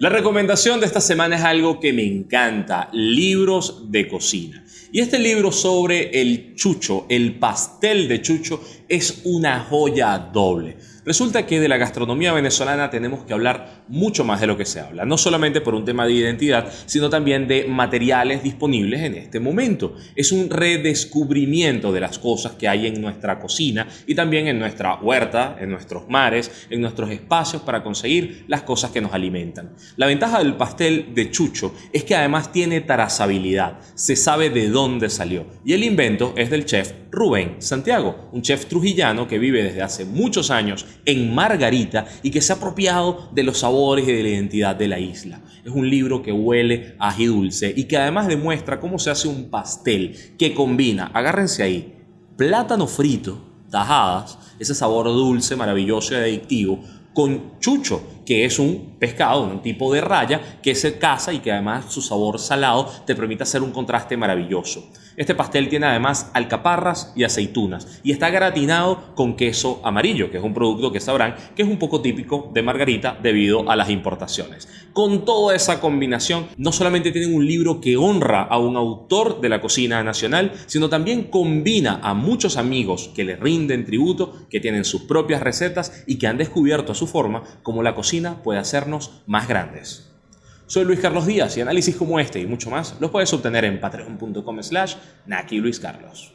La recomendación de esta semana es algo que me encanta, libros de cocina. Y este libro sobre el chucho, el pastel de chucho, es una joya doble. Resulta que de la gastronomía venezolana tenemos que hablar mucho más de lo que se habla, no solamente por un tema de identidad, sino también de materiales disponibles en este momento. Es un redescubrimiento de las cosas que hay en nuestra cocina y también en nuestra huerta, en nuestros mares, en nuestros espacios para conseguir las cosas que nos alimentan. La ventaja del pastel de chucho es que además tiene trazabilidad, se sabe de dónde salió y el invento es del chef Rubén Santiago, un chef trujillano que vive desde hace muchos años en Margarita y que se ha apropiado de los sabores y de la identidad de la isla. Es un libro que huele a ají dulce y que además demuestra cómo se hace un pastel que combina, agárrense ahí, plátano frito, tajadas, ese sabor dulce, maravilloso y adictivo, con chucho, que es un pescado, un tipo de raya que se caza y que además su sabor salado te permite hacer un contraste maravilloso. Este pastel tiene además alcaparras y aceitunas y está gratinado con queso amarillo, que es un producto que sabrán que es un poco típico de Margarita debido a las importaciones. Con toda esa combinación, no solamente tienen un libro que honra a un autor de la cocina nacional, sino también combina a muchos amigos que le rinden tributo, que tienen sus propias recetas y que han descubierto a su forma cómo la cocina puede hacernos más grandes. Soy Luis Carlos Díaz y análisis como este y mucho más los puedes obtener en patreon.com slash Naki Luis Carlos.